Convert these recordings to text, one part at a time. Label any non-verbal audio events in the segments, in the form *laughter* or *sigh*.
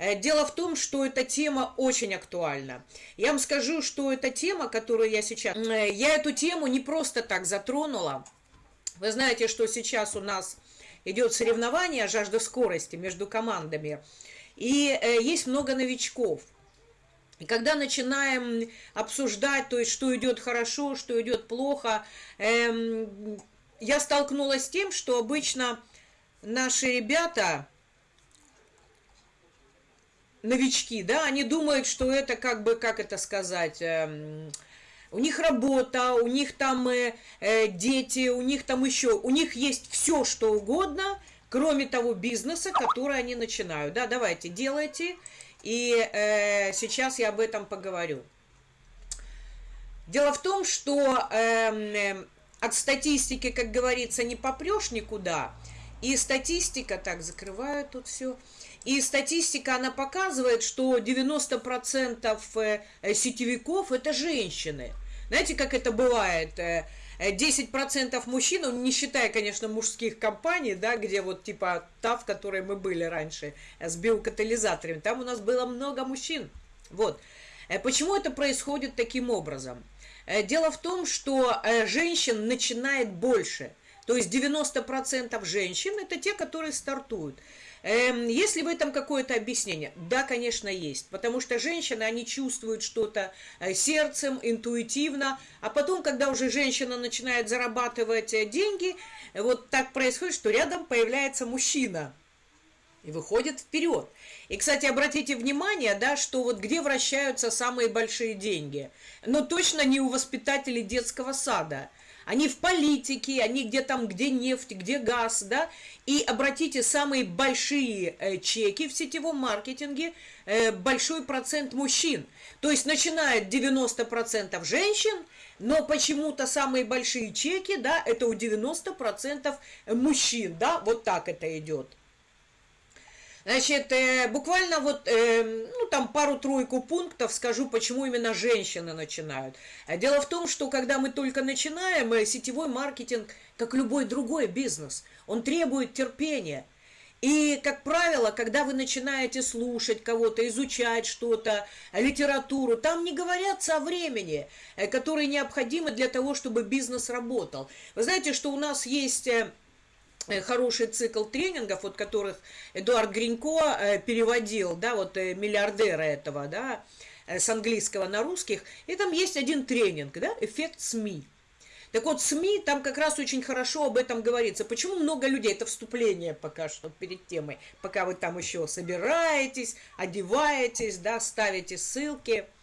Э, дело в том, что эта тема очень актуальна. Я вам скажу, что эта тема, которую я сейчас... Э, я эту тему не просто так затронула. Вы знаете, что сейчас у нас идет соревнование жажда скорости между командами. И э, есть много новичков. И когда начинаем обсуждать, то есть что идет хорошо, что идет плохо, эм, я столкнулась с тем, что обычно наши ребята, новички, да, они думают, что это как бы, как это сказать, эм, у них работа, у них там э, э, дети, у них там еще, у них есть все, что угодно, кроме того бизнеса, который они начинают. Да, давайте, делайте, и э, сейчас я об этом поговорю. Дело в том, что э, от статистики, как говорится, не попрешь никуда, и статистика, так, закрываю тут все, и статистика, она показывает, что 90% э, э, сетевиков – это женщины. Знаете, как это бывает? 10% э, мужчин, ну, не считая, конечно, мужских компаний, да, где вот типа та, в которой мы были раньше, с биокатализаторами, там у нас было много мужчин. Вот. Почему это происходит таким образом? Дело в том, что женщин начинает больше. То есть 90% женщин – это те, которые стартуют. Эм, есть ли в этом какое-то объяснение? Да, конечно, есть. Потому что женщины, они чувствуют что-то э, сердцем, интуитивно. А потом, когда уже женщина начинает зарабатывать э, деньги, вот так происходит, что рядом появляется мужчина и выходит вперед. И, кстати, обратите внимание, да, что вот где вращаются самые большие деньги. Но точно не у воспитателей детского сада – они в политике, они где там, где нефть, где газ, да, и обратите, самые большие э, чеки в сетевом маркетинге, э, большой процент мужчин, то есть начинает 90% женщин, но почему-то самые большие чеки, да, это у 90% мужчин, да, вот так это идет. Значит, э, буквально вот, э, ну, там пару-тройку пунктов скажу, почему именно женщины начинают. А дело в том, что когда мы только начинаем, э, сетевой маркетинг, как любой другой бизнес, он требует терпения. И, как правило, когда вы начинаете слушать кого-то, изучать что-то, литературу, там не говорятся о времени, которое необходимо для того, чтобы бизнес работал. Вы знаете, что у нас есть Э, хороший цикл тренингов, вот которых Эдуард Гринько э, переводил, да, вот э, миллиардера этого, да, с английского на русских, и там есть один тренинг, да, эффект СМИ. Так вот, СМИ, там как раз очень хорошо об этом говорится. Почему много людей, это вступление пока что перед темой, пока вы там еще собираетесь, одеваетесь, да, ставите ссылки –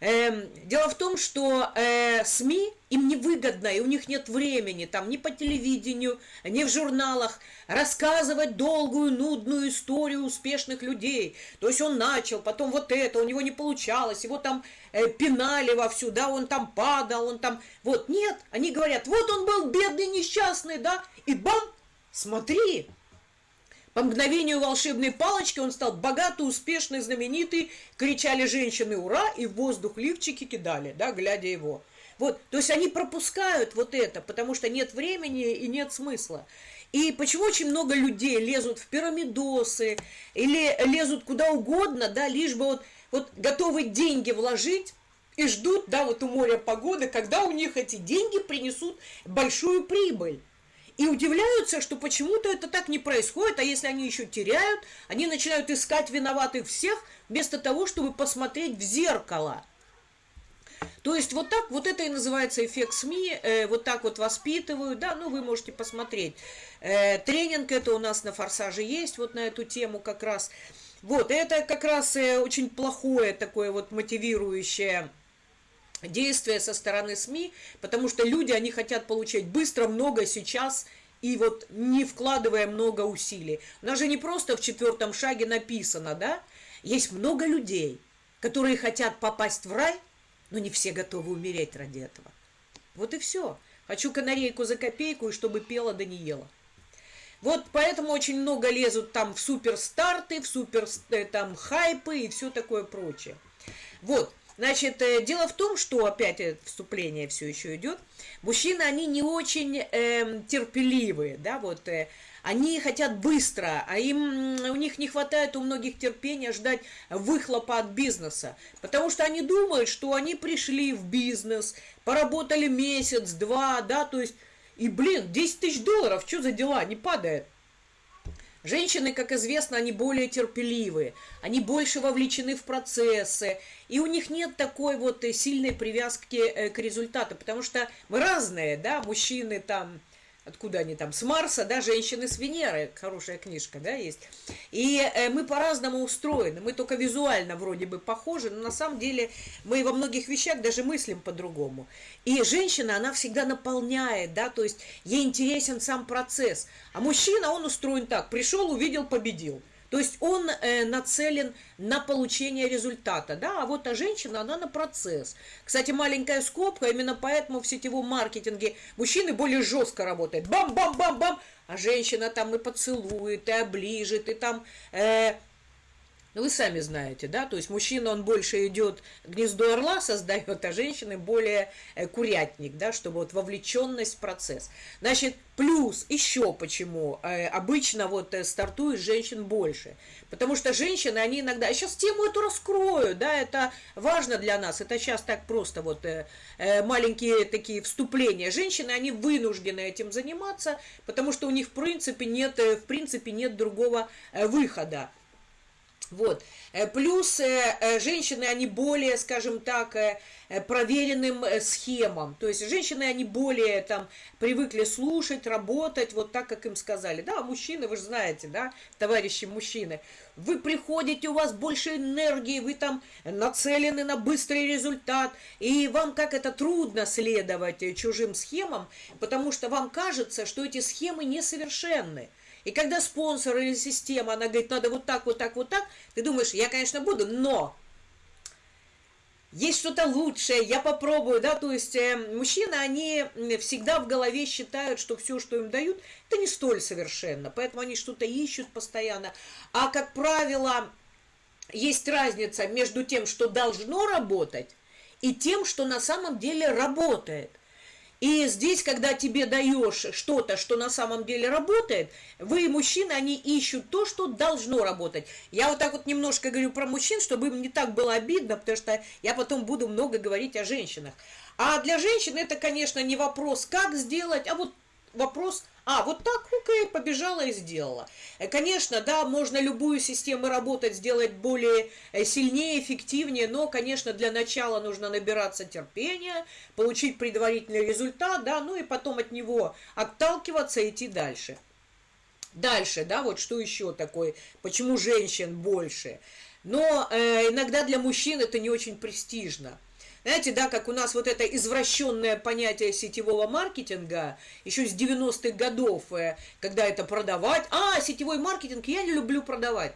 Эм, дело в том, что э, СМИ им невыгодно, и у них нет времени там ни по телевидению, ни в журналах рассказывать долгую, нудную историю успешных людей. То есть он начал, потом вот это, у него не получалось, его там э, пинали вовсю, да, он там падал, он там... Вот, нет, они говорят, вот он был бедный, несчастный, да, и бам, смотри, по мгновению волшебной палочки он стал богатый, успешный, знаменитый. Кричали женщины «Ура!» и в воздух лифчики кидали, да, глядя его. Вот, то есть они пропускают вот это, потому что нет времени и нет смысла. И почему очень много людей лезут в пирамидосы или лезут куда угодно, да, лишь бы вот, вот готовы деньги вложить, и ждут, да, вот у моря погоды, когда у них эти деньги принесут большую прибыль. И удивляются, что почему-то это так не происходит, а если они еще теряют, они начинают искать виноватых всех, вместо того, чтобы посмотреть в зеркало. То есть вот так, вот это и называется эффект СМИ, э, вот так вот воспитывают, да, ну вы можете посмотреть. Э, тренинг это у нас на Форсаже есть, вот на эту тему как раз. Вот, это как раз э, очень плохое такое вот мотивирующее действия со стороны СМИ, потому что люди, они хотят получать быстро, много сейчас, и вот не вкладывая много усилий. У нас же не просто в четвертом шаге написано, да? Есть много людей, которые хотят попасть в рай, но не все готовы умереть ради этого. Вот и все. Хочу канарейку за копейку, и чтобы пела да не ела. Вот поэтому очень много лезут там в суперстарты, в супер э, там хайпы и все такое прочее. Вот. Значит, э, дело в том, что опять вступление все еще идет. Мужчины, они не очень э, терпеливые, да, вот э, они хотят быстро, а им у них не хватает у многих терпения ждать выхлопа от бизнеса, потому что они думают, что они пришли в бизнес, поработали месяц, два, да, то есть, и, блин, 10 тысяч долларов, что за дела, не падает. Женщины, как известно, они более терпеливые, они больше вовлечены в процессы, и у них нет такой вот сильной привязки э, к результату, потому что мы разные, да, мужчины там откуда они там, с Марса, да, женщины с Венеры, хорошая книжка, да, есть. И э, мы по-разному устроены, мы только визуально вроде бы похожи, но на самом деле мы во многих вещах даже мыслим по-другому. И женщина, она всегда наполняет, да, то есть ей интересен сам процесс. А мужчина, он устроен так, пришел, увидел, победил. То есть он э, нацелен на получение результата, да, а вот а женщина, она на процесс. Кстати, маленькая скобка, именно поэтому в сетевом маркетинге мужчины более жестко работают. Бам-бам-бам-бам, а женщина там и поцелует, и оближет, и там... Э, вы сами знаете, да, то есть мужчина, он больше идет, гнездо орла создает, а женщины более э, курятник, да, чтобы вот вовлеченность в процесс. Значит, плюс еще почему э, обычно вот э, стартует женщин больше. Потому что женщины, они иногда, я сейчас тему эту раскрою, да, это важно для нас, это сейчас так просто вот маленькие такие вступления. Женщины, они вынуждены этим заниматься, потому что у них в принципе нет, в принципе нет другого выхода. Вот. Э, плюс э, э, женщины, они более, скажем так, проверенным схемам. То есть женщины, они более там привыкли слушать, работать, вот так, как им сказали. Да, мужчины, вы же знаете, да, товарищи мужчины, вы приходите, у вас больше энергии, вы там нацелены на быстрый результат, и вам как это трудно следовать чужим схемам, потому что вам кажется, что эти схемы несовершенны. И когда спонсор или система, она говорит, надо вот так, вот так, вот так, ты думаешь, я, конечно, буду, но есть что-то лучшее, я попробую, да, то есть э, мужчины, они всегда в голове считают, что все, что им дают, это не столь совершенно, поэтому они что-то ищут постоянно, а, как правило, есть разница между тем, что должно работать, и тем, что на самом деле работает. И здесь, когда тебе даешь что-то, что на самом деле работает, вы, мужчины, они ищут то, что должно работать. Я вот так вот немножко говорю про мужчин, чтобы им не так было обидно, потому что я потом буду много говорить о женщинах. А для женщин это, конечно, не вопрос, как сделать, а вот вопрос, а, вот так, окей, побежала и сделала. Э, конечно, да, можно любую систему работать, сделать более э, сильнее, эффективнее, но, конечно, для начала нужно набираться терпения, получить предварительный результат, да, ну и потом от него отталкиваться и идти дальше. Дальше, да, вот что еще такое, почему женщин больше. Но э, иногда для мужчин это не очень престижно. Знаете, да, как у нас вот это извращенное понятие сетевого маркетинга, еще с 90-х годов, э, когда это продавать. А, сетевой маркетинг, я не люблю продавать.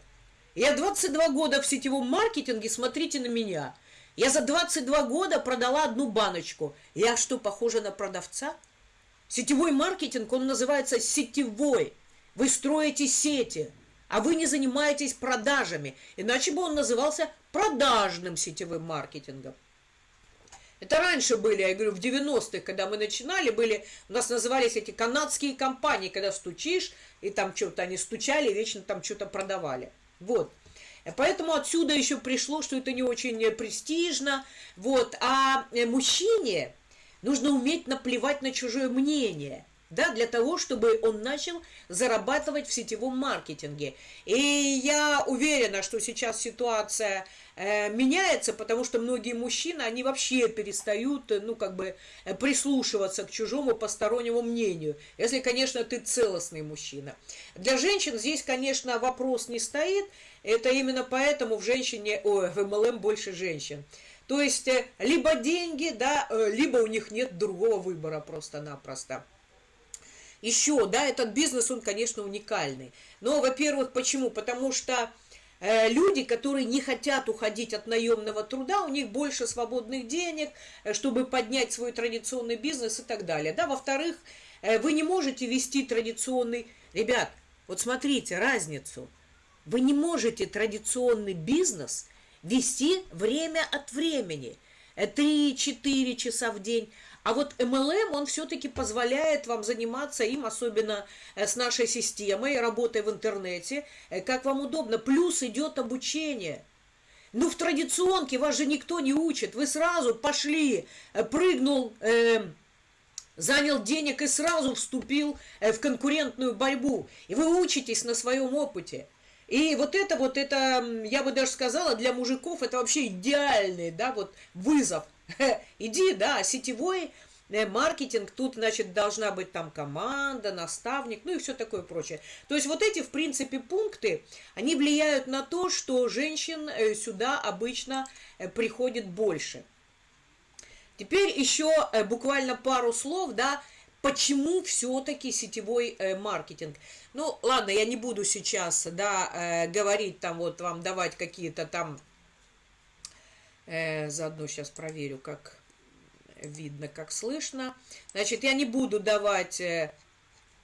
Я 22 года в сетевом маркетинге, смотрите на меня. Я за 22 года продала одну баночку. Я что, похожа на продавца? Сетевой маркетинг, он называется сетевой. Вы строите сети, а вы не занимаетесь продажами. Иначе бы он назывался продажным сетевым маркетингом. Это раньше были, я говорю, в 90-х, когда мы начинали, были, у нас назывались эти канадские компании, когда стучишь, и там что-то они стучали, вечно там что-то продавали. Вот. Поэтому отсюда еще пришло, что это не очень престижно. Вот. А э, мужчине нужно уметь наплевать на чужое мнение – да, для того, чтобы он начал зарабатывать в сетевом маркетинге. И я уверена, что сейчас ситуация э, меняется, потому что многие мужчины, они вообще перестают, э, ну, как бы, э, прислушиваться к чужому постороннему мнению, если, конечно, ты целостный мужчина. Для женщин здесь, конечно, вопрос не стоит, это именно поэтому в женщине, ой, в МЛМ больше женщин. То есть, э, либо деньги, да, либо у них нет другого выбора просто-напросто. Еще, да, этот бизнес, он, конечно, уникальный. Но, во-первых, почему? Потому что э, люди, которые не хотят уходить от наемного труда, у них больше свободных денег, э, чтобы поднять свой традиционный бизнес и так далее. Да, во-вторых, э, вы не можете вести традиционный... Ребят, вот смотрите разницу. Вы не можете традиционный бизнес вести время от времени. 3-4 часа в день. А вот MLM, он все-таки позволяет вам заниматься им, особенно э, с нашей системой, работой в интернете, э, как вам удобно. Плюс идет обучение. Ну, в традиционке вас же никто не учит. Вы сразу пошли, э, прыгнул, э, занял денег и сразу вступил в конкурентную борьбу. И вы учитесь на своем опыте. И вот это вот, это, я бы даже сказала, для мужиков это вообще идеальный, да, вот вызов – *laughs* Иди, да, сетевой э, маркетинг, тут, значит, должна быть там команда, наставник, ну и все такое прочее. То есть вот эти, в принципе, пункты, они влияют на то, что женщин э, сюда обычно э, приходит больше. Теперь еще буквально пару слов, да, почему все-таки сетевой маркетинг. Ну, ладно, я не буду сейчас, да, говорить там, вот вам давать какие-то там заодно сейчас проверю, как видно, как слышно. Значит, я не буду давать... Э,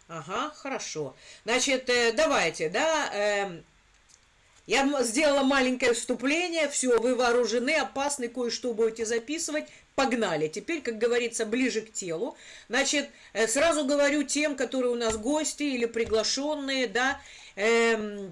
ага, хорошо. Значит, э, давайте, да... Э, я сделала маленькое вступление, все, вы вооружены, опасны, кое-что будете записывать, погнали. Теперь, как говорится, ближе к телу. Значит, э, сразу говорю тем, которые у нас гости или приглашенные, да, эм, Э,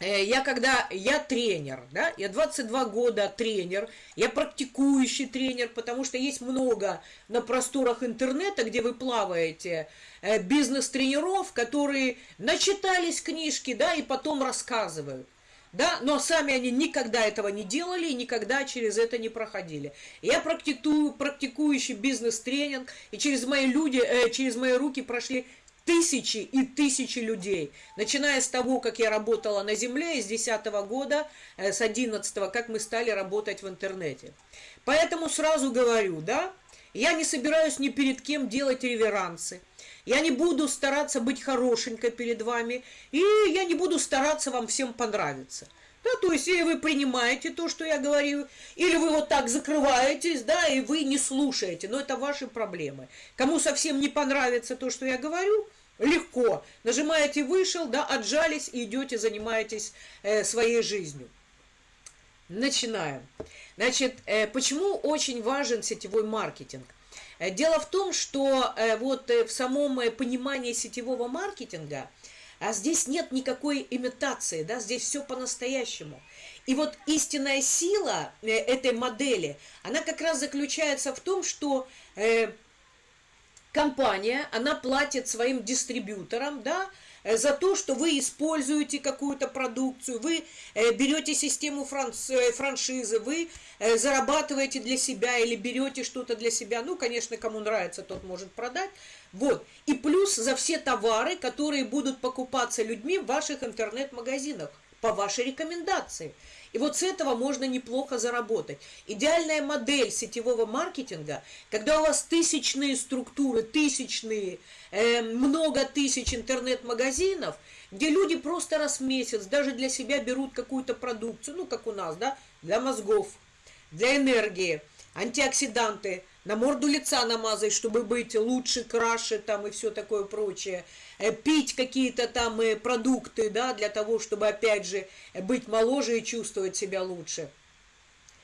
я когда, я тренер, да, я 22 года тренер, я практикующий тренер, потому что есть много на просторах интернета, где вы плаваете, э, бизнес-тренеров, которые начитались книжки, да, и потом рассказывают. Да, но сами они никогда этого не делали и никогда через это не проходили. Я практикую, практикующий бизнес-тренинг, и через мои люди, э, через мои руки прошли тысячи и тысячи людей. Начиная с того, как я работала на земле, из 10 года, э, с 11 как мы стали работать в интернете. Поэтому сразу говорю, да, я не собираюсь ни перед кем делать реверансы. Я не буду стараться быть хорошенькой перед вами, и я не буду стараться вам всем понравиться. Да, то есть, или вы принимаете то, что я говорю, или вы вот так закрываетесь, да, и вы не слушаете. Но это ваши проблемы. Кому совсем не понравится то, что я говорю, легко. Нажимаете «Вышел», да, отжались и идете, занимаетесь э, своей жизнью. Начинаем. Значит, э, почему очень важен сетевой маркетинг? Э, дело в том, что э, вот э, в самом понимании сетевого маркетинга – а здесь нет никакой имитации, да, здесь все по-настоящему. И вот истинная сила э, этой модели, она как раз заключается в том, что э, компания, она платит своим дистрибьюторам, да, за то, что вы используете какую-то продукцию, вы э, берете систему франшизы, вы зарабатываете для себя или берете что-то для себя. Ну, конечно, кому нравится, тот может продать. Вот. И плюс за все товары, которые будут покупаться людьми в ваших интернет-магазинах по вашей рекомендации. И вот с этого можно неплохо заработать. Идеальная модель сетевого маркетинга, когда у вас тысячные структуры, тысячные, э, много тысяч интернет-магазинов, где люди просто раз в месяц даже для себя берут какую-то продукцию, ну, как у нас, да, для мозгов, для энергии, антиоксиданты – на морду лица намазать, чтобы быть лучше, краше там и все такое прочее, пить какие-то там э, продукты, да, для того, чтобы, опять же, быть моложе и чувствовать себя лучше.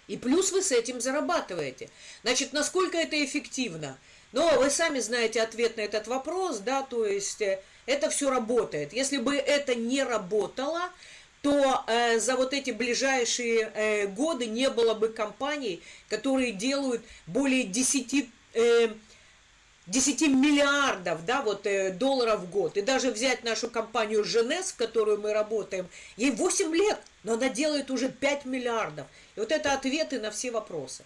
И плюс вы с этим зарабатываете. Значит, насколько это эффективно? Но вы сами знаете ответ на этот вопрос, да, то есть э, это все работает. Если бы это не работало, то э, за вот эти ближайшие э, годы не было бы компаний, которые делают более 10, э, 10 миллиардов да, вот, э, долларов в год. И даже взять нашу компанию Женес, в которую мы работаем, ей 8 лет, но она делает уже 5 миллиардов. И вот это ответы на все вопросы.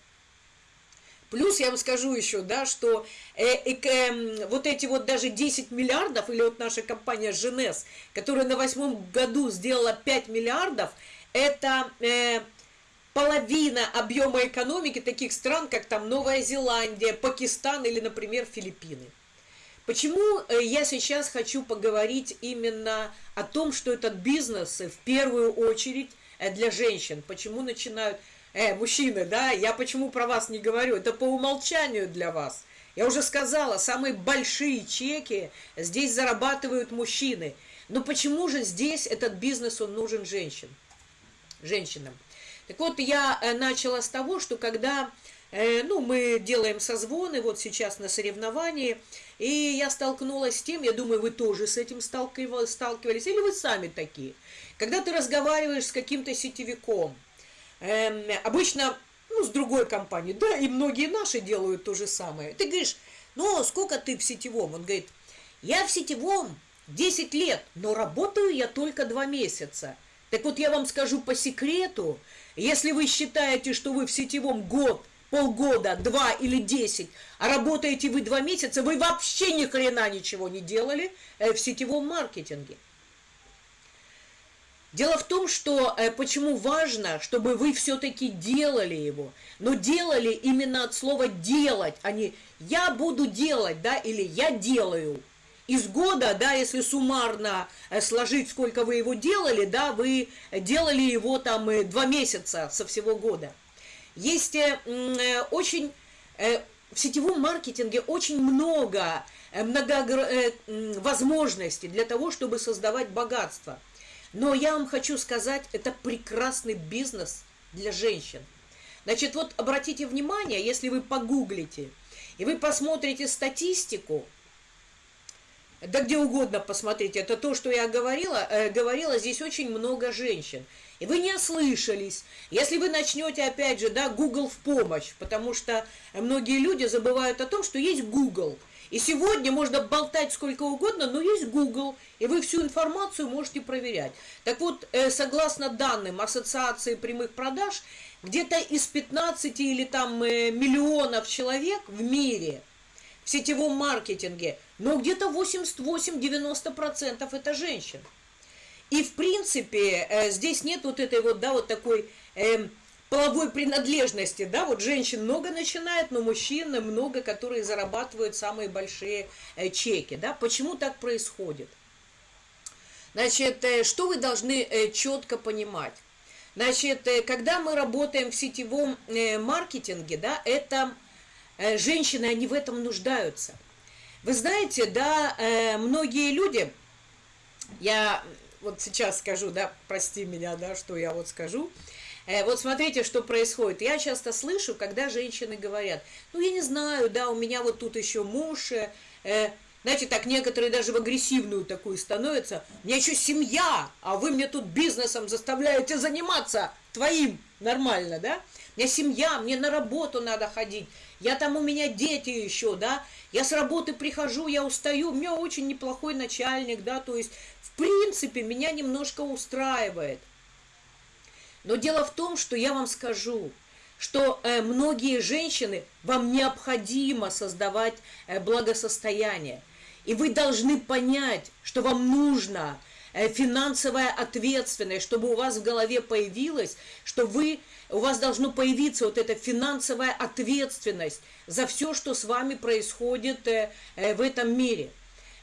Плюс я вам скажу еще, да, что э, э, э, вот эти вот даже 10 миллиардов, или вот наша компания Женес, которая на восьмом году сделала 5 миллиардов, это э, половина объема экономики таких стран, как там Новая Зеландия, Пакистан или, например, Филиппины. Почему э, я сейчас хочу поговорить именно о том, что этот бизнес в первую очередь э, для женщин, почему начинают э, мужчины, да, я почему про вас не говорю, это по умолчанию для вас. Я уже сказала, самые большие чеки здесь зарабатывают мужчины. Но почему же здесь этот бизнес, он нужен женщин, женщинам? Так вот, я э, начала с того, что когда э, ну, мы делаем созвоны вот сейчас на соревновании, и я столкнулась с тем, я думаю, вы тоже с этим сталкивались, или вы сами такие. Когда ты разговариваешь с каким-то сетевиком, э, обычно ну, с другой компанией, да, и многие наши делают то же самое. Ты говоришь, ну, сколько ты в сетевом? Он говорит, я в сетевом 10 лет, но работаю я только 2 месяца. Так вот я вам скажу по секрету, если вы считаете, что вы в сетевом год, полгода, два или десять, а работаете вы два месяца, вы вообще ни хрена ничего не делали э, в сетевом маркетинге. Дело в том, что э, почему важно, чтобы вы все-таки делали его, но делали именно от слова делать, а не я буду делать, да, или я делаю. Из года, да, если суммарно э, сложить, сколько вы его делали, да, вы делали его там э, два месяца со всего года. Есть очень, в сетевом маркетинге очень много, много возможностей для того, чтобы создавать богатство. Но я вам хочу сказать, это прекрасный бизнес для женщин. Значит, вот обратите внимание, если вы погуглите, и вы посмотрите статистику, да где угодно посмотрите, это то, что я говорила, э, говорила, здесь очень много женщин. И вы не ослышались. Если вы начнете, опять же, да, Google в помощь, потому что многие люди забывают о том, что есть Google – и сегодня можно болтать сколько угодно, но есть Google, и вы всю информацию можете проверять. Так вот, э, согласно данным Ассоциации прямых продаж, где-то из 15 или там э, миллионов человек в мире в сетевом маркетинге, но где-то 88-90% это женщины. И в принципе э, здесь нет вот этой вот, да, вот такой эм, половой принадлежности, да, вот женщин много начинает, но мужчин много, которые зарабатывают самые большие э, чеки, да, почему так происходит? Значит, э, что вы должны э, четко понимать? Значит, когда мы работаем в сетевом маркетинге, да, это женщины, они в этом нуждаются. Вы знаете, да, многие люди, я вот сейчас скажу, да, прости меня, да, что я вот скажу, Э, вот смотрите, что происходит. Я часто слышу, когда женщины говорят, ну, я не знаю, да, у меня вот тут еще муж, э, э знаете, так некоторые даже в агрессивную такую становятся. У меня еще семья, а вы мне тут бизнесом заставляете заниматься твоим нормально, да? У меня семья, мне на работу надо ходить. Я там, у меня дети еще, да? Я с работы прихожу, я устаю, у меня очень неплохой начальник, да? То есть, в принципе, меня немножко устраивает – но дело в том, что я вам скажу, что э, многие женщины, вам необходимо создавать э, благосостояние. И вы должны понять, что вам нужно финансовая ответственность, чтобы у вас в голове появилась, что вы, у вас должно появиться вот эта финансовая ответственность за все, что с вами происходит э, э, в этом мире.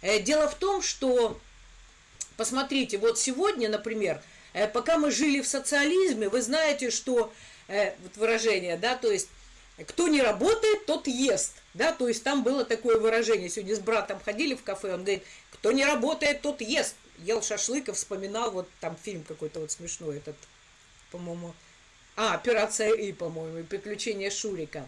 Э, дело в том, что, посмотрите, вот сегодня, например, Э, пока мы жили в социализме, вы знаете, что, э, вот выражение, да, то есть, кто не работает, тот ест, да, то есть там было такое выражение, сегодня с братом ходили в кафе, он говорит, кто не работает, тот ест, ел шашлык и вспоминал, вот там фильм какой-то вот смешной этот, по-моему, а, «Операция И», по-моему, «Приключения Шурика».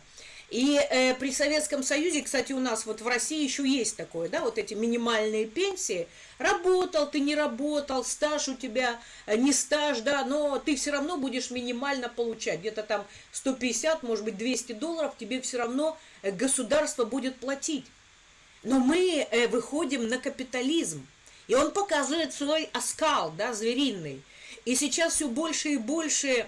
И э, при Советском Союзе, кстати, у нас вот в России еще есть такое, да, вот эти минимальные пенсии. Работал ты, не работал, стаж у тебя, э, не стаж, да, но ты все равно будешь минимально получать. Где-то там 150, может быть, 200 долларов тебе все равно э, государство будет платить. Но мы э, выходим на капитализм. И он показывает свой оскал, да, звериный. И сейчас все больше и больше,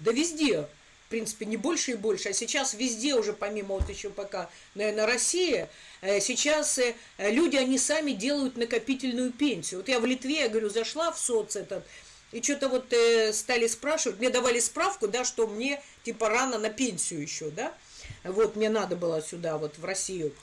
да везде, в принципе, не больше и больше, а сейчас везде уже, помимо вот еще пока, наверное, России, э, сейчас э, люди, они сами делают накопительную пенсию. Вот я в Литве, я говорю, зашла в соц этот, и что-то вот э, стали спрашивать, мне давали справку, да, что мне, типа, рано на пенсию еще, да, вот мне надо было сюда, вот в Россию.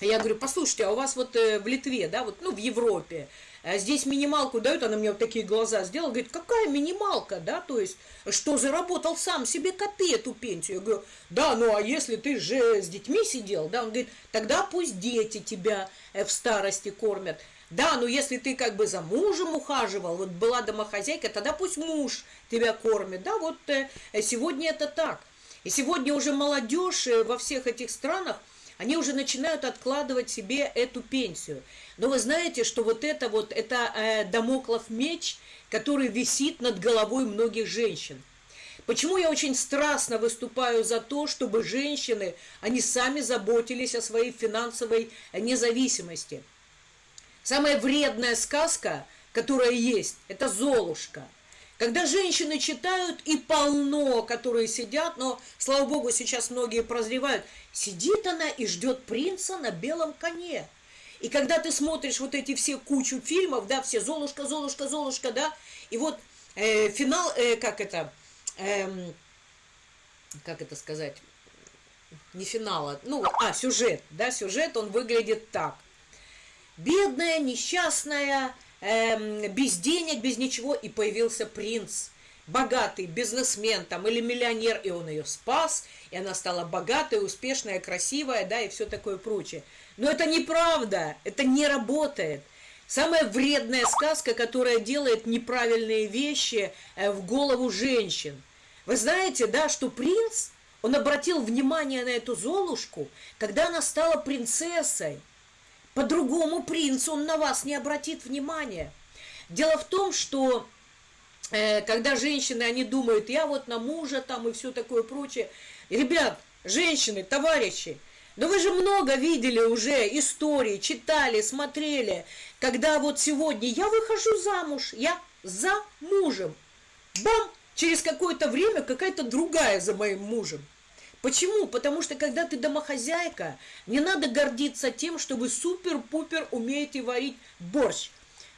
Я говорю, послушайте, а у вас вот в Литве, да, вот, ну, в Европе, а здесь минималку дают, она мне вот такие глаза сделала, говорит, какая минималка, да, то есть, что заработал сам себе, копи эту пенсию. Я говорю, да, ну а если ты же с детьми сидел, да, он говорит, тогда пусть дети тебя э, в старости кормят. Да, но если ты как бы за мужем ухаживал, вот была домохозяйка, тогда пусть муж тебя кормит. Да, вот э, сегодня это так. И сегодня уже молодежь э, во всех этих странах, они уже начинают откладывать себе эту пенсию. Но вы знаете, что вот это вот, это э, домоклов меч, который висит над головой многих женщин. Почему я очень страстно выступаю за то, чтобы женщины, они сами заботились о своей финансовой независимости. Самая вредная сказка, которая есть, это «Золушка». Когда женщины читают, и полно, которые сидят, но, слава богу, сейчас многие прозревают, сидит она и ждет принца на белом коне. И когда ты смотришь вот эти все кучу фильмов, да, все Золушка, Золушка, Золушка, да, и вот э, финал, э, как это, э, как это сказать, не финала, ну, а, сюжет, да, сюжет, он выглядит так. Бедная, несчастная, эм, без денег, без ничего, и появился принц, богатый бизнесмен там или миллионер, и он ее спас, и она стала богатая, успешная, красивая, да, и все такое прочее. Но это неправда, это не работает. Самая вредная сказка, которая делает неправильные вещи э, в голову женщин. Вы знаете, да, что принц, он обратил внимание на эту Золушку, когда она стала принцессой. По-другому принц, он на вас не обратит внимания. Дело в том, что э, когда женщины, они думают, я вот на мужа там и все такое прочее. Ребят, женщины, товарищи, но вы же много видели уже истории, читали, смотрели, когда вот сегодня я выхожу замуж, я за мужем. Бам! Через какое-то время какая-то другая за моим мужем. Почему? Потому что когда ты домохозяйка, не надо гордиться тем, что вы супер-пупер умеете варить борщ.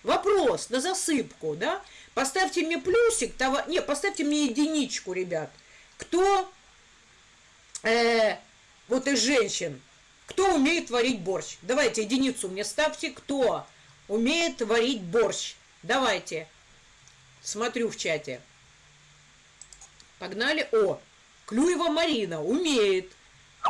Вопрос на засыпку, да? Поставьте мне плюсик, того... не, поставьте мне единичку, ребят. Кто, э, вот из женщин, кто умеет варить борщ? Давайте единицу мне ставьте, кто умеет варить борщ. Давайте. Смотрю в чате. Погнали. О, Клюева Марина умеет.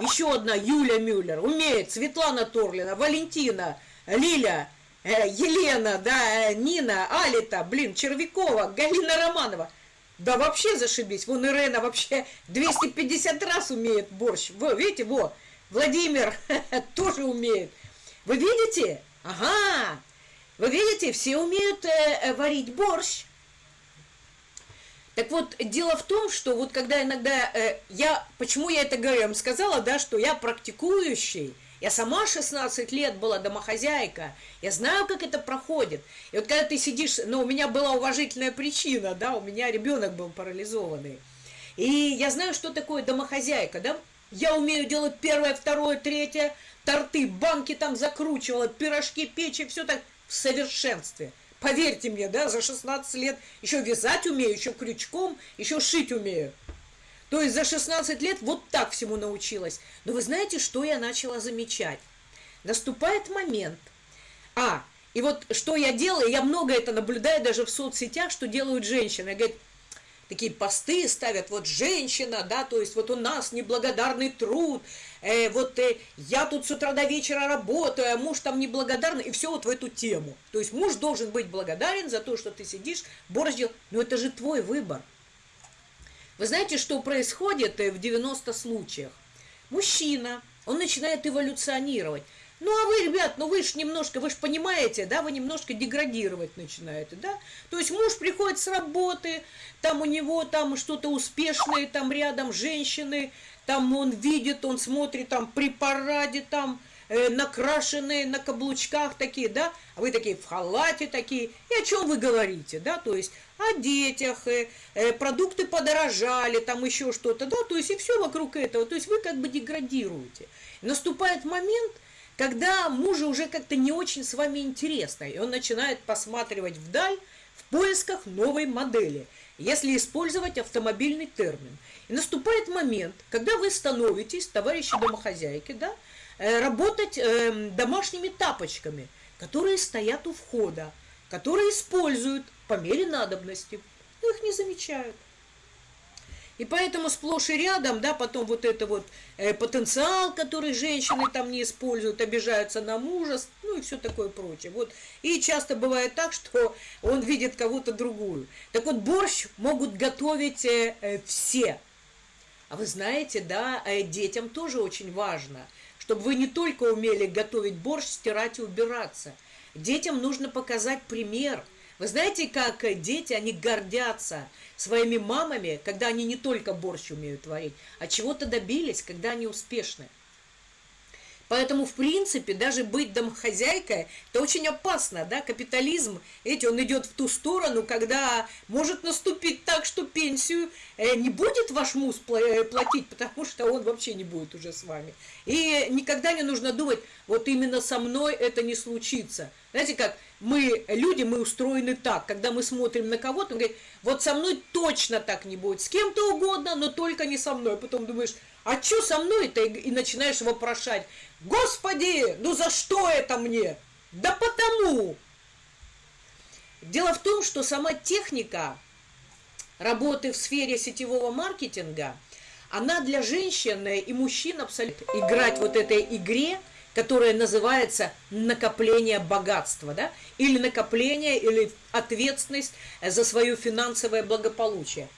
Еще одна Юля Мюллер умеет. Светлана Торлина, Валентина, Лиля, э, Елена, да, э, Нина, Алита, блин, Червякова, Галина Романова. Да вообще зашибись. Вон Ирена вообще 250 раз умеет борщ. Вы видите, во, Владимир *laughs* тоже умеет. Вы видите? Ага. Вы видите, все умеют э, э варить борщ. Так вот, дело в том, что вот когда иногда э, я, почему я это говорю, я вам сказала, да, что я практикующий, я сама 16 лет была домохозяйка, я знаю, как это проходит. И вот когда ты сидишь, ну, у меня была уважительная причина, да, у меня ребенок был парализованный. И я знаю, что такое домохозяйка, да, я умею делать первое, второе, третье, торты, банки там закручивала, пирожки, печи, все так в совершенстве – Поверьте мне, да, за 16 лет еще вязать умею, еще крючком, еще шить умею. То есть за 16 лет вот так всему научилась. Но вы знаете, что я начала замечать? Наступает момент. А, и вот что я делаю, я много это наблюдаю даже в соцсетях, что делают женщины. Говорят, такие посты ставят, вот женщина, да, то есть вот у нас неблагодарный труд, э, вот э, я тут с утра до вечера работаю, а муж там неблагодарный, и все вот в эту тему. То есть муж должен быть благодарен за то, что ты сидишь, борщ но это же твой выбор. Вы знаете, что происходит э, в 90 случаях? Мужчина, он начинает эволюционировать. Ну, а вы, ребят, ну вы же немножко, вы же понимаете, да, вы немножко деградировать начинаете, да? То есть муж приходит с работы, там у него там что-то успешное, там рядом женщины, там он видит, он смотрит там при параде, там э, накрашенные на каблучках такие, да, а вы такие в халате такие, и о чем вы говорите, да, то есть о детях, э, э, продукты подорожали, там еще что-то, да, то есть и все вокруг этого, то есть вы как бы деградируете. Наступает момент, когда мужу уже как-то не очень с вами интересно, и он начинает посматривать вдаль в поисках новой модели, если использовать автомобильный термин. И наступает момент, когда вы становитесь, товарищи домохозяйки, да, э, работать э, домашними тапочками, которые стоят у входа, которые используют по мере надобности, но их не замечают. И поэтому сплошь и рядом, да, потом вот это вот э, потенциал, который женщины там не используют, обижаются на мужа, ну и все такое прочее. Вот. И часто бывает так, что он видит кого-то другую. Так вот, борщ могут готовить э, э, все. А вы знаете, да, э, детям тоже очень важно, чтобы вы не только умели готовить борщ, стирать и убираться. Детям нужно показать пример – вы знаете, как дети, они гордятся своими мамами, когда они не только борщ умеют варить, а чего-то добились, когда они успешны. Поэтому, в принципе, даже быть домохозяйкой, это очень опасно, да, капитализм, эти, он идет в ту сторону, когда может наступить так, что пенсию э, не будет ваш муж э, платить, потому что он вообще не будет уже с вами. И никогда не нужно думать, вот именно со мной это не случится. Знаете как, мы, люди, мы устроены так, когда мы смотрим на кого-то, он говорит, вот со мной точно так не будет, с кем-то угодно, но только не со мной. Потом думаешь, а что со мной-то? И начинаешь вопрошать, Господи, ну за что это мне? Да потому. Дело в том, что сама техника работы в сфере сетевого маркетинга, она для женщин и мужчин абсолютно играть вот этой игре, которая называется накопление богатства, да, или накопление, или ответственность за свое финансовое благополучие.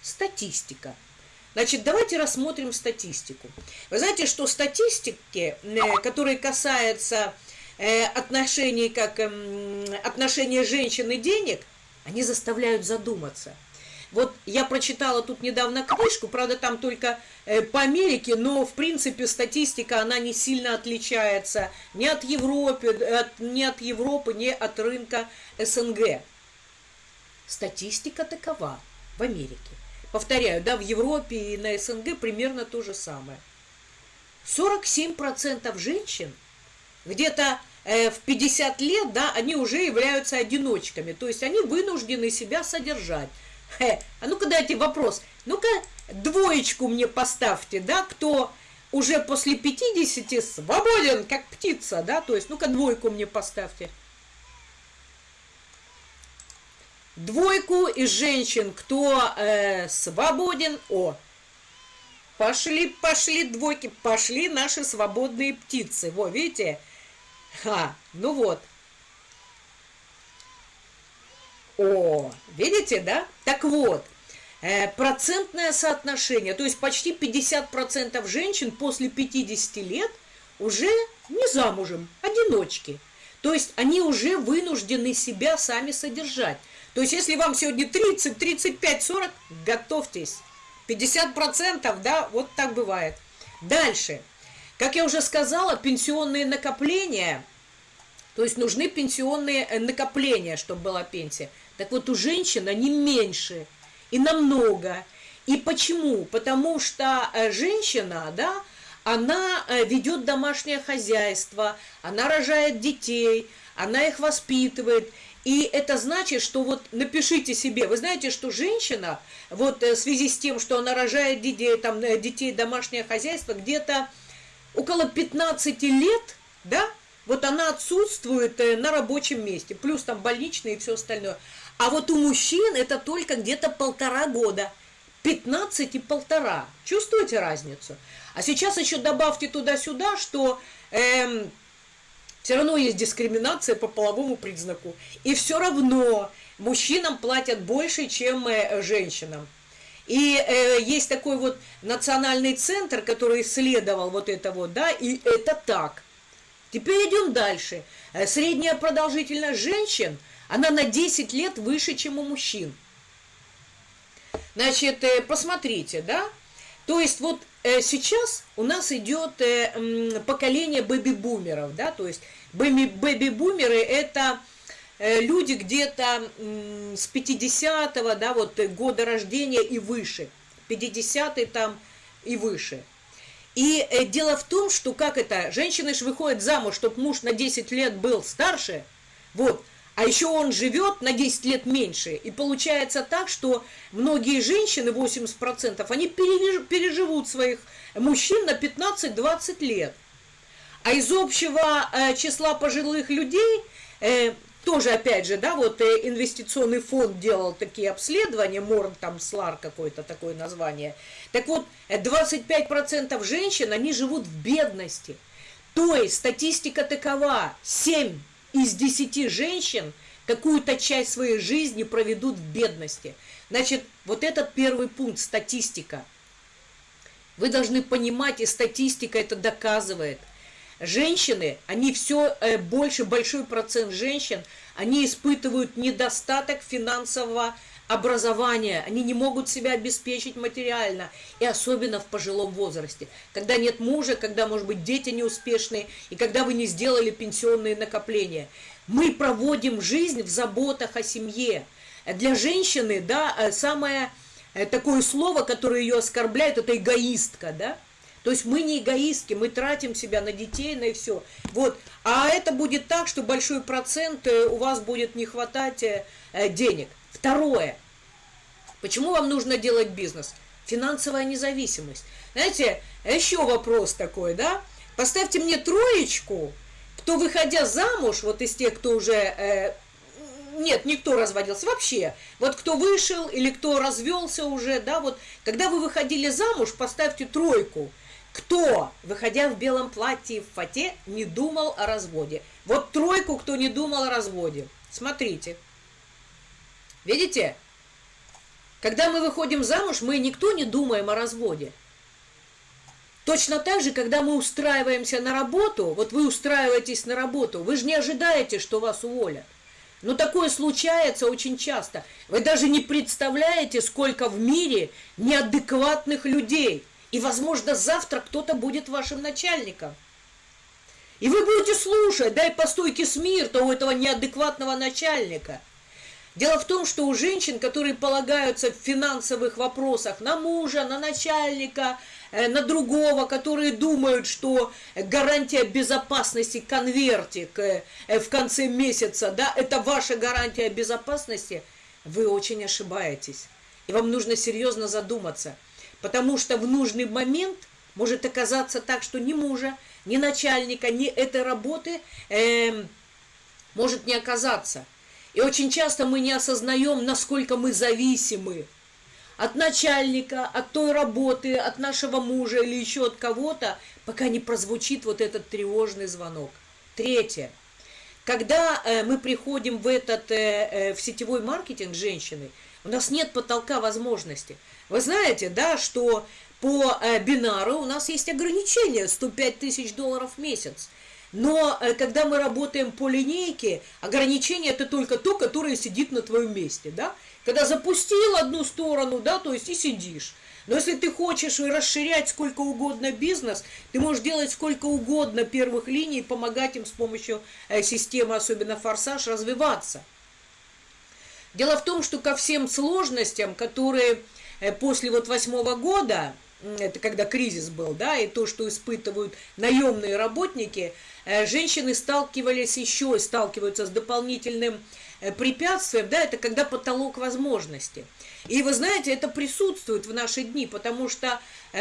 Статистика – Значит, давайте рассмотрим статистику. Вы знаете, что статистики, э, которые касаются э, отношений, как эм, отношения женщин и денег, они заставляют задуматься. Вот я прочитала тут недавно книжку, правда, там только э, по Америке, но, в принципе, статистика, она не сильно отличается ни от Европы, ни от Европы, ни от рынка СНГ. Статистика такова в Америке. Повторяю, да, в Европе и на СНГ примерно то же самое. 47% женщин где-то э, в 50 лет, да, они уже являются одиночками, то есть они вынуждены себя содержать. Хе, а ну-ка дайте вопрос, ну-ка двоечку мне поставьте, да, кто уже после 50 свободен, как птица, да, то есть ну-ка двойку мне поставьте. Двойку из женщин, кто э, свободен. О, пошли, пошли двойки, пошли наши свободные птицы. Во, видите? Ха, ну вот. О, видите, да? Так вот, э, процентное соотношение, то есть почти 50% женщин после 50 лет уже не замужем, одиночки. То есть они уже вынуждены себя сами содержать. То есть, если вам сегодня 30, 35, 40, готовьтесь. 50%, да, вот так бывает. Дальше. Как я уже сказала, пенсионные накопления, то есть нужны пенсионные э, накопления, чтобы была пенсия. Так вот, у женщин они меньше и намного. И почему? Потому что э, женщина, да, она э, ведет домашнее хозяйство, она рожает детей, она их воспитывает. И это значит, что вот напишите себе, вы знаете, что женщина, вот э, в связи с тем, что она рожает детей, там, э, детей домашнее хозяйство, где-то около 15 лет, да, вот она отсутствует на рабочем месте, плюс там больничные и все остальное. А вот у мужчин это только где-то полтора года. 15 и полтора. Чувствуете разницу? А сейчас еще добавьте туда-сюда, что... Эм, все равно есть дискриминация по половому признаку. И все равно мужчинам платят больше, чем э, женщинам. И э, есть такой вот национальный центр, который исследовал вот это вот, да, и это так. Теперь идем дальше. Э, средняя продолжительность женщин, она на 10 лет выше, чем у мужчин. Значит, э, посмотрите, да, то есть вот сейчас у нас идет э, поколение бэби-бумеров, да, то есть Бэби-бумеры – это э, люди где-то с 50-го, да, вот э, года рождения и выше, 50-й там и выше. И э, дело в том, что как это, женщины же выходят замуж, чтобы муж на 10 лет был старше, вот, а еще он живет на 10 лет меньше. И получается так, что многие женщины, 80%, они переживут своих мужчин на 15-20 лет. А из общего э, числа пожилых людей э, тоже, опять же, да, вот э, инвестиционный фонд делал такие обследования, Морн там Слар какое-то такое название. Так вот, 25% женщин, они живут в бедности. То есть статистика такова, 7 из 10 женщин какую-то часть своей жизни проведут в бедности. Значит, вот этот первый пункт, статистика. Вы должны понимать, и статистика это доказывает – Женщины, они все э, больше, большой процент женщин, они испытывают недостаток финансового образования, они не могут себя обеспечить материально, и особенно в пожилом возрасте, когда нет мужа, когда, может быть, дети неуспешные, и когда вы не сделали пенсионные накопления. Мы проводим жизнь в заботах о семье. Для женщины, да, э, самое э, такое слово, которое ее оскорбляет, это эгоистка, да, то есть мы не эгоистки, мы тратим себя на детей, на и все. Вот. А это будет так, что большой процент э, у вас будет не хватать э, э, денег. Второе. Почему вам нужно делать бизнес? Финансовая независимость. Знаете, еще вопрос такой, да? Поставьте мне троечку, кто, выходя замуж, вот из тех, кто уже... Э, нет, никто разводился вообще. Вот кто вышел или кто развелся уже, да, вот когда вы выходили замуж, поставьте тройку. Кто, выходя в белом платье и в фате, не думал о разводе? Вот тройку, кто не думал о разводе. Смотрите. Видите? Когда мы выходим замуж, мы никто не думаем о разводе. Точно так же, когда мы устраиваемся на работу, вот вы устраиваетесь на работу, вы же не ожидаете, что вас уволят. Но такое случается очень часто. Вы даже не представляете, сколько в мире неадекватных людей – и, возможно, завтра кто-то будет вашим начальником. И вы будете слушать, дай по стойке смирта у этого неадекватного начальника. Дело в том, что у женщин, которые полагаются в финансовых вопросах на мужа, на начальника, э, на другого, которые думают, что гарантия безопасности, конвертик э, в конце месяца, да, это ваша гарантия безопасности, вы очень ошибаетесь. И вам нужно серьезно задуматься – Потому что в нужный момент может оказаться так, что ни мужа, ни начальника, ни этой работы э, может не оказаться. И очень часто мы не осознаем, насколько мы зависимы от начальника, от той работы, от нашего мужа или еще от кого-то, пока не прозвучит вот этот тревожный звонок. Третье. Когда э, мы приходим в этот э, э, в сетевой маркетинг женщины, у нас нет потолка возможностей. Вы знаете, да, что по э, бинару у нас есть ограничение 105 тысяч долларов в месяц. Но э, когда мы работаем по линейке, ограничение это только то, которое сидит на твоем месте, да? Когда запустил одну сторону, да, то есть и сидишь. Но если ты хочешь расширять сколько угодно бизнес, ты можешь делать сколько угодно первых линий, помогать им с помощью э, системы, особенно форсаж, развиваться. Дело в том, что ко всем сложностям, которые после вот восьмого года, это когда кризис был, да, и то, что испытывают наемные работники, э, женщины сталкивались еще сталкиваются с дополнительным э, препятствием, да, это когда потолок возможности. И вы знаете, это присутствует в наши дни, потому что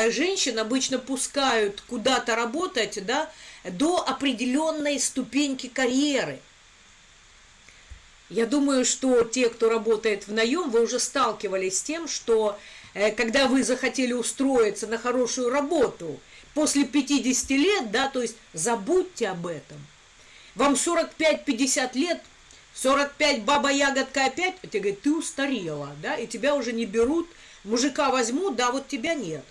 женщин обычно пускают куда-то работать, да, до определенной ступеньки карьеры. Я думаю, что те, кто работает в наем, вы уже сталкивались с тем, что э, когда вы захотели устроиться на хорошую работу после 50 лет, да, то есть забудьте об этом. Вам 45-50 лет, 45 баба-ягодка опять, а тебе говорят, ты устарела, да, и тебя уже не берут, мужика возьмут, да, вот тебя нет.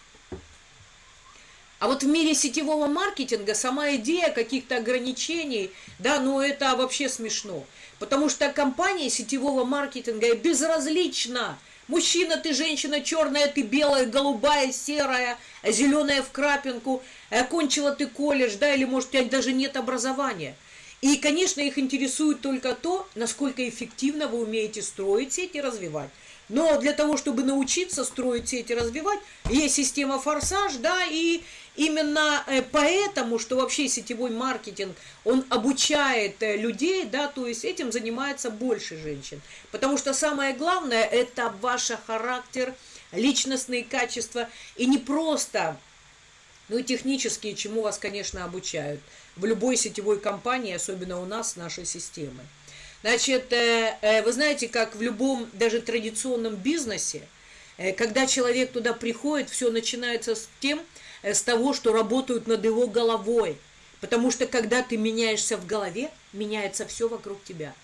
А вот в мире сетевого маркетинга сама идея каких-то ограничений, да, ну это вообще смешно. Потому что компания сетевого маркетинга безразлична. Мужчина ты, женщина, черная ты, белая, голубая, серая, зеленая в крапинку, окончила ты колледж, да, или, может, у тебя даже нет образования. И, конечно, их интересует только то, насколько эффективно вы умеете строить сети и развивать. Но для того, чтобы научиться строить сети и развивать, есть система форсаж, да, и именно э, поэтому, что вообще сетевой маркетинг, он обучает э, людей, да, то есть этим занимается больше женщин. Потому что самое главное, это ваш характер, личностные качества, и не просто, ну и технические, чему вас, конечно, обучают в любой сетевой компании, особенно у нас, нашей системы. Значит, э, вы знаете, как в любом даже традиционном бизнесе, когда человек туда приходит, все начинается с тем, с того, что работают над его головой. Потому что когда ты меняешься в голове, меняется все вокруг тебя.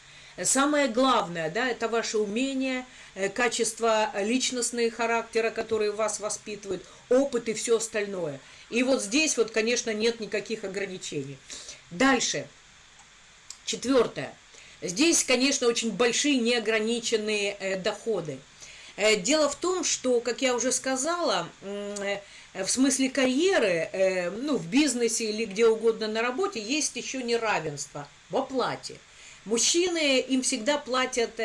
Самое главное, да, это ваше умение, качество личностные характера, которые вас воспитывают, опыт и все остальное. И вот здесь вот, конечно, нет никаких ограничений. Дальше. Четвертое. Здесь, конечно, очень большие неограниченные э, доходы. Э, дело в том, что, как я уже сказала, э, в смысле карьеры, ну, в бизнесе или где угодно на работе, есть еще неравенство в оплате. Мужчины, им всегда платят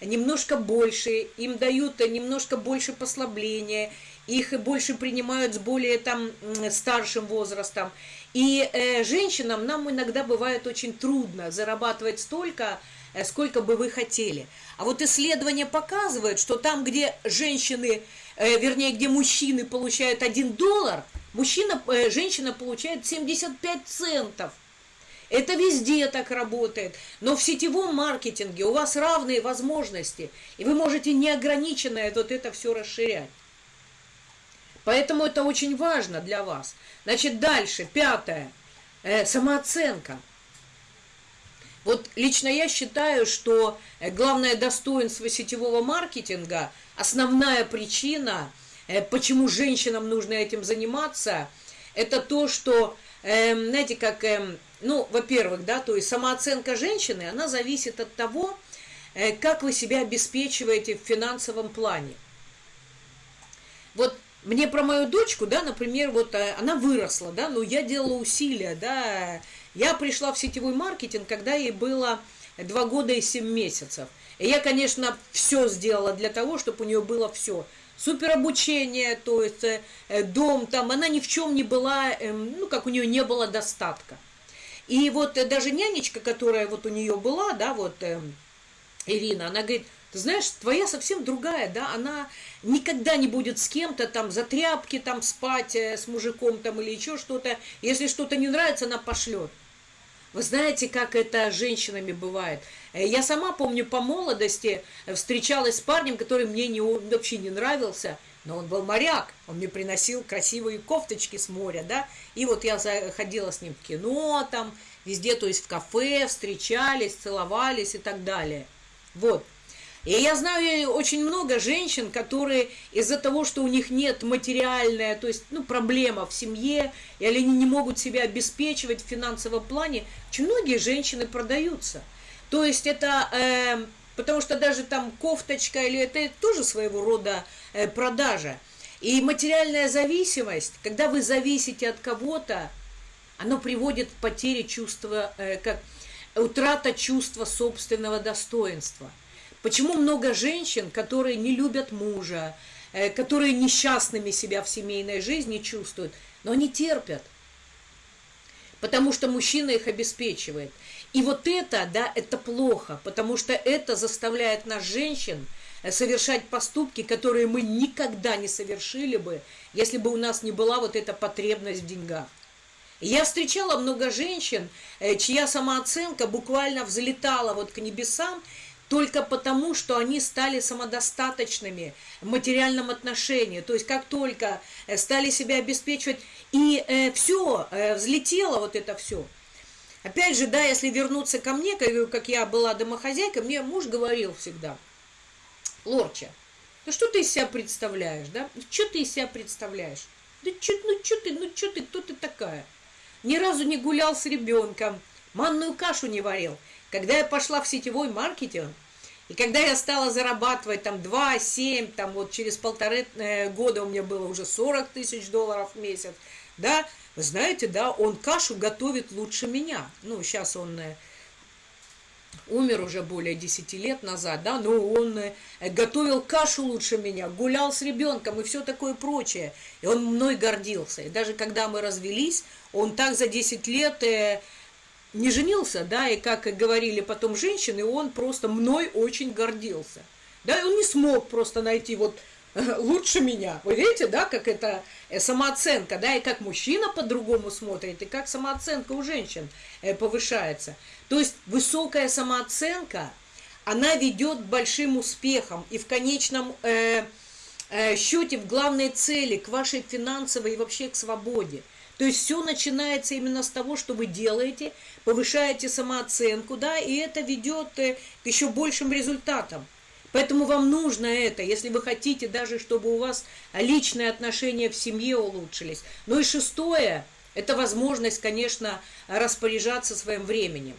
немножко больше, им дают немножко больше послабления, их больше принимают с более там старшим возрастом. И э, женщинам нам иногда бывает очень трудно зарабатывать столько, э, сколько бы вы хотели. А вот исследования показывают, что там, где женщины, э, вернее, где мужчины получают 1 доллар, мужчина, э, женщина получает 75 центов. Это везде так работает. Но в сетевом маркетинге у вас равные возможности, и вы можете неограниченно вот это все расширять. Поэтому это очень важно для вас. Значит, дальше, пятое, э, самооценка. Вот лично я считаю, что э, главное достоинство сетевого маркетинга, основная причина, э, почему женщинам нужно этим заниматься, это то, что, э, знаете, как, э, ну, во-первых, да, то есть самооценка женщины, она зависит от того, э, как вы себя обеспечиваете в финансовом плане. Вот мне про мою дочку, да, например, вот э, она выросла, да, но я делала усилия, да. Я пришла в сетевой маркетинг, когда ей было два года и семь месяцев. Я, конечно, все сделала для того, чтобы у нее было все. Супер обучение, то есть э, дом там, она ни в чем не была, э, ну, как у нее не было достатка. И вот э, даже нянечка, которая вот у нее была, да, вот э, Ирина, она говорит, ты знаешь, твоя совсем другая, да, она никогда не будет с кем-то там за тряпки там спать э, с мужиком там или еще что-то. Если что-то не нравится, она пошлет. Вы знаете, как это с женщинами бывает? Э, я сама помню по молодости э, встречалась с парнем, который мне не, вообще не нравился, но он был моряк, он мне приносил красивые кофточки с моря, да, и вот я ходила с ним в кино там, везде, то есть в кафе, встречались, целовались и так далее. Вот. И я знаю очень много женщин, которые из-за того, что у них нет материальная, то есть ну, проблема в семье, или они не могут себя обеспечивать в финансовом плане, очень многие женщины продаются. То есть это, э, потому что даже там кофточка, или это тоже своего рода э, продажа. И материальная зависимость, когда вы зависите от кого-то, оно приводит к потере чувства, э, как утрата чувства собственного достоинства – Почему много женщин, которые не любят мужа, э, которые несчастными себя в семейной жизни чувствуют, но они терпят, потому что мужчина их обеспечивает. И вот это, да, это плохо, потому что это заставляет нас, женщин, э, совершать поступки, которые мы никогда не совершили бы, если бы у нас не была вот эта потребность в деньгах. Я встречала много женщин, э, чья самооценка буквально взлетала вот к небесам, только потому, что они стали самодостаточными в материальном отношении. То есть как только э, стали себя обеспечивать, и э, все, э, взлетело вот это все. Опять же, да, если вернуться ко мне, как, как я была домохозяйкой, мне муж говорил всегда, Лорча, ну что ты из себя представляешь, да? Ну, что ты из себя представляешь? Да что, ну что ты, ну что ты, кто ты такая? Ни разу не гулял с ребенком, манную кашу не варил. Когда я пошла в сетевой маркетинг, и когда я стала зарабатывать там 2, 7, там вот через полторы э, года у меня было уже 40 тысяч долларов в месяц, да, вы знаете, да, он кашу готовит лучше меня. Ну, сейчас он э, умер уже более 10 лет назад, да, но он э, готовил кашу лучше меня, гулял с ребенком и все такое прочее. И он мной гордился. И даже когда мы развелись, он так за 10 лет не женился, да, и как говорили потом женщины, он просто мной очень гордился. Да, он не смог просто найти вот *laughs* лучше меня. Вы видите, да, как это э, самооценка, да, и как мужчина по-другому смотрит, и как самооценка у женщин э, повышается. То есть высокая самооценка, она ведет к большим успехам и в конечном э, э, счете в главной цели, к вашей финансовой и вообще к свободе. То есть все начинается именно с того, что вы делаете, повышаете самооценку, да, и это ведет э, к еще большим результатам. Поэтому вам нужно это, если вы хотите даже, чтобы у вас личные отношения в семье улучшились. Ну и шестое, это возможность, конечно, распоряжаться своим временем.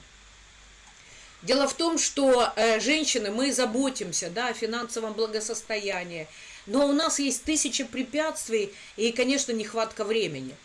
Дело в том, что э, женщины, мы заботимся да, о финансовом благосостоянии, но у нас есть тысячи препятствий и, конечно, нехватка времени.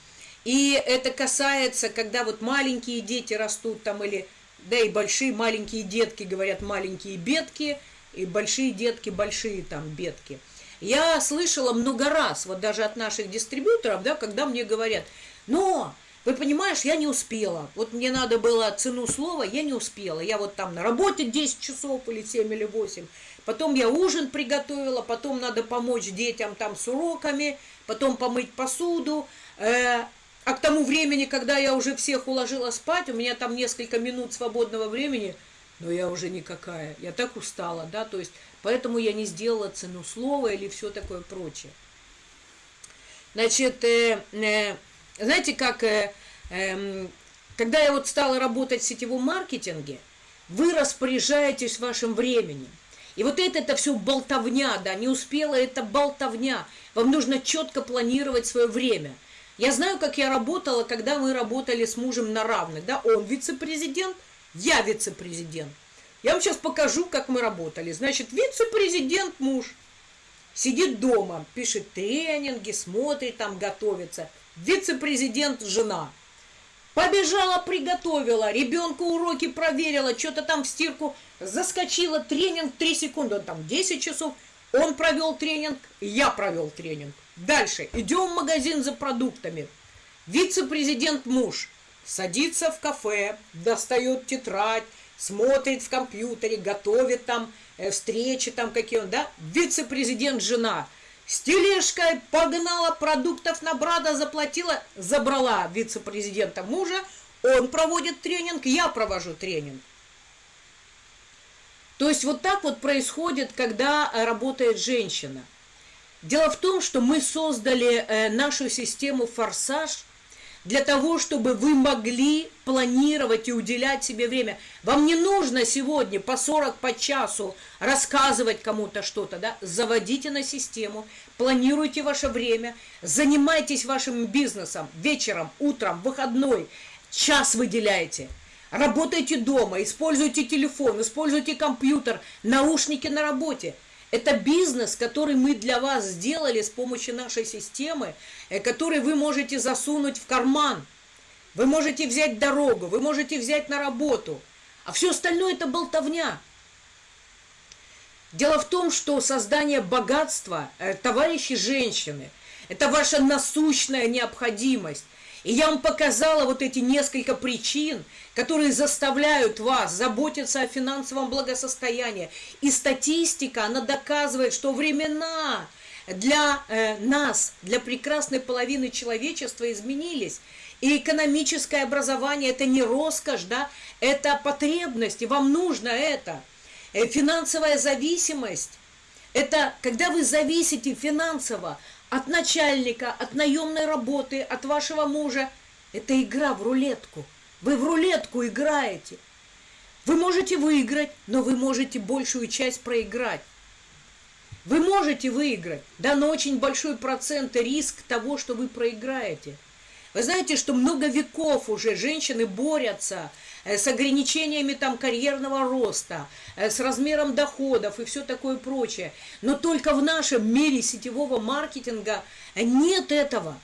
И это касается, когда вот маленькие дети растут там или, да и большие маленькие детки говорят маленькие бедки – и большие детки, большие там бедки. Я слышала много раз, вот даже от наших дистрибьюторов, да, когда мне говорят, но, вы понимаешь, я не успела. Вот мне надо было цену слова, я не успела. Я вот там на работе 10 часов или 7 или 8. Потом я ужин приготовила, потом надо помочь детям там с уроками, потом помыть посуду. Э, а к тому времени, когда я уже всех уложила спать, у меня там несколько минут свободного времени – но я уже никакая, я так устала, да, то есть, поэтому я не сделала цену слова или все такое прочее. Значит, э, э, знаете, как, э, э, когда я вот стала работать в сетевом маркетинге, вы распоряжаетесь вашим временем. И вот это, это все болтовня, да, не успела, это болтовня. Вам нужно четко планировать свое время. Я знаю, как я работала, когда мы работали с мужем на равных, да, он вице-президент, я вице-президент. Я вам сейчас покажу, как мы работали. Значит, вице-президент муж сидит дома, пишет тренинги, смотрит там, готовится. Вице-президент жена. Побежала, приготовила, ребенку уроки проверила, что-то там в стирку заскочила, тренинг 3 секунды, он там 10 часов, он провел тренинг, я провел тренинг. Дальше, идем в магазин за продуктами. Вице-президент муж – садится в кафе, достает тетрадь, смотрит в компьютере, готовит там э, встречи там какие он, да, вице-президент жена с тележкой погнала продуктов на брата, заплатила, забрала вице-президента мужа, он проводит тренинг, я провожу тренинг. То есть вот так вот происходит, когда работает женщина. Дело в том, что мы создали э, нашу систему «Форсаж», для того, чтобы вы могли планировать и уделять себе время. Вам не нужно сегодня по 40 по часу рассказывать кому-то что-то, да? Заводите на систему, планируйте ваше время, занимайтесь вашим бизнесом вечером, утром, выходной, час выделяйте. Работайте дома, используйте телефон, используйте компьютер, наушники на работе – это бизнес, который мы для вас сделали с помощью нашей системы, э, который вы можете засунуть в карман. Вы можете взять дорогу, вы можете взять на работу. А все остальное это болтовня. Дело в том, что создание богатства, э, товарищи женщины, это ваша насущная необходимость. И я вам показала вот эти несколько причин, которые заставляют вас заботиться о финансовом благосостоянии. И статистика, она доказывает, что времена для э, нас, для прекрасной половины человечества изменились. И экономическое образование – это не роскошь, да, это потребность, и вам нужно это. Э, финансовая зависимость – это когда вы зависите финансово от начальника, от наемной работы, от вашего мужа. Это игра в рулетку. Вы в рулетку играете. Вы можете выиграть, но вы можете большую часть проиграть. Вы можете выиграть, да, но очень большой процент риск того, что вы проиграете. Вы знаете, что много веков уже женщины борются с ограничениями там карьерного роста, э, с размером доходов и все такое прочее. Но только в нашем мире сетевого маркетинга нет этого.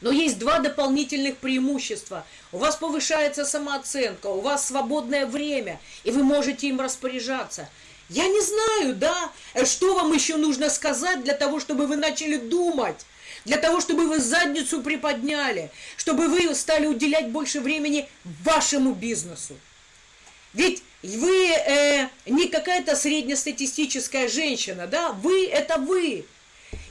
Но есть два дополнительных преимущества. У вас повышается самооценка, у вас свободное время, и вы можете им распоряжаться. Я не знаю, да, э, что вам еще нужно сказать для того, чтобы вы начали думать для того, чтобы вы задницу приподняли, чтобы вы стали уделять больше времени вашему бизнесу. Ведь вы э, не какая-то среднестатистическая женщина, да, вы это вы.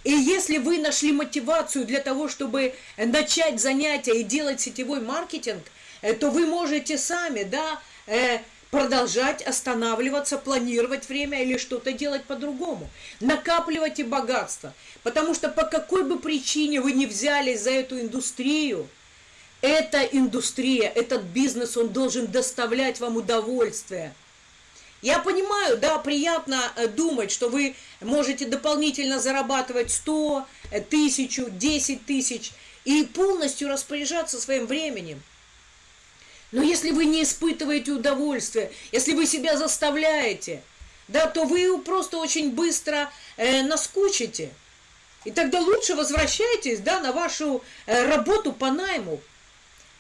И если вы нашли мотивацию для того, чтобы начать занятия и делать сетевой маркетинг, э, то вы можете сами, да, э, продолжать останавливаться, планировать время или что-то делать по-другому. Накапливайте богатство. Потому что по какой бы причине вы не взялись за эту индустрию, эта индустрия, этот бизнес, он должен доставлять вам удовольствие. Я понимаю, да, приятно э, думать, что вы можете дополнительно зарабатывать 100, э, тысячу, 10 тысяч и полностью распоряжаться своим временем. Но если вы не испытываете удовольствия, если вы себя заставляете, да, то вы просто очень быстро э, наскучите. И тогда лучше возвращайтесь да, на вашу э, работу по найму.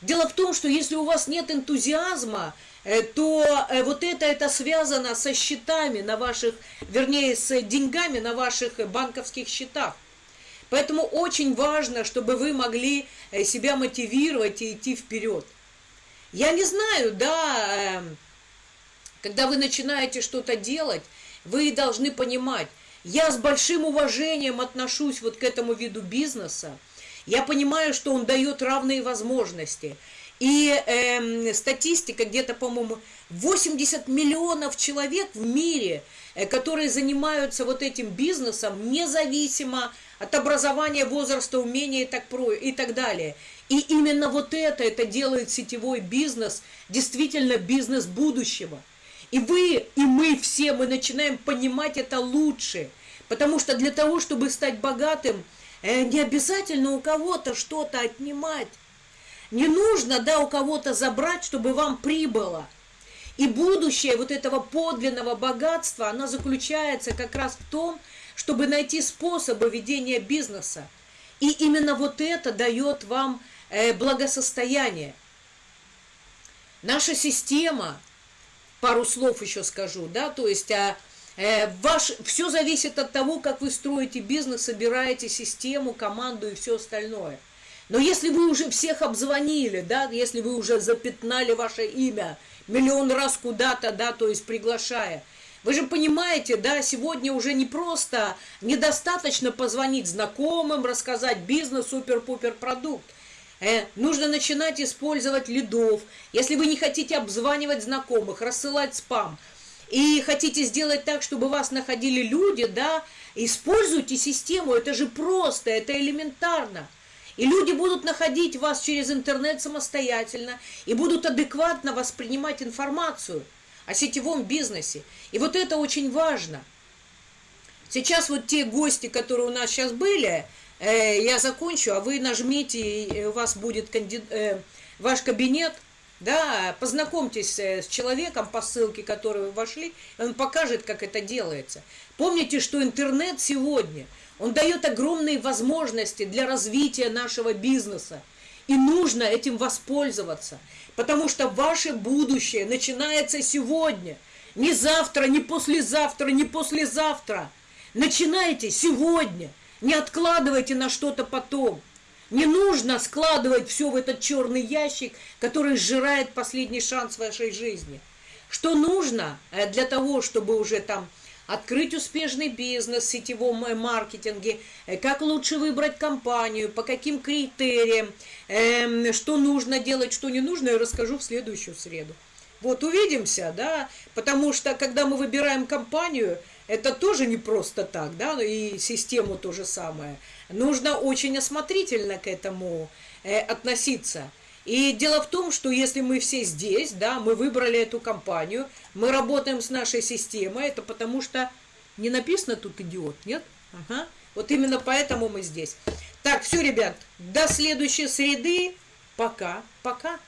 Дело в том, что если у вас нет энтузиазма, э, то э, вот это, это связано со счетами на ваших, вернее, с деньгами на ваших банковских счетах. Поэтому очень важно, чтобы вы могли э, себя мотивировать и идти вперед. Я не знаю, да, когда вы начинаете что-то делать, вы должны понимать, я с большим уважением отношусь вот к этому виду бизнеса, я понимаю, что он дает равные возможности. И э, статистика где-то, по-моему, 80 миллионов человек в мире, э, которые занимаются вот этим бизнесом, независимо от образования, возраста, умения и так, про, и так далее. И именно вот это, это делает сетевой бизнес, действительно бизнес будущего. И вы, и мы все, мы начинаем понимать это лучше. Потому что для того, чтобы стать богатым, Э, не обязательно у кого-то что-то отнимать. Не нужно, да, у кого-то забрать, чтобы вам прибыло. И будущее вот этого подлинного богатства, оно заключается как раз в том, чтобы найти способы ведения бизнеса. И именно вот это дает вам благосостояние. Наша система, пару слов еще скажу, да, то есть а, Э, ваш, все зависит от того, как вы строите бизнес, собираете систему, команду и все остальное. Но если вы уже всех обзвонили, да, если вы уже запятнали ваше имя миллион раз куда-то, да, то есть приглашая, вы же понимаете, да, сегодня уже не просто, недостаточно позвонить знакомым, рассказать бизнес, супер-пупер продукт. Э, нужно начинать использовать лидов. Если вы не хотите обзванивать знакомых, рассылать спам – и хотите сделать так, чтобы вас находили люди, да, используйте систему, это же просто, это элементарно. И люди будут находить вас через интернет самостоятельно и будут адекватно воспринимать информацию о сетевом бизнесе. И вот это очень важно. Сейчас вот те гости, которые у нас сейчас были, э, я закончу, а вы нажмите, и у вас будет канди... э, ваш кабинет да, познакомьтесь э, с человеком по ссылке, которой вы вошли, он покажет, как это делается. Помните, что интернет сегодня, он дает огромные возможности для развития нашего бизнеса. И нужно этим воспользоваться, потому что ваше будущее начинается сегодня. Не завтра, не послезавтра, не послезавтра. Начинайте сегодня. Не откладывайте на что-то потом. Не нужно складывать все в этот черный ящик, который сжирает последний шанс вашей жизни. Что нужно э, для того, чтобы уже там открыть успешный бизнес в сетевом э, маркетинге, э, как лучше выбрать компанию, по каким критериям, эм, что нужно делать, что не нужно, я расскажу в следующую среду. Вот увидимся, да, потому что когда мы выбираем компанию, это тоже не просто так, да, и систему то же самое. Нужно очень осмотрительно к этому э, относиться. И дело в том, что если мы все здесь, да, мы выбрали эту компанию, мы работаем с нашей системой, это потому что не написано тут идиот, нет? Ага. Вот именно поэтому мы здесь. Так, все, ребят, до следующей среды. Пока, пока.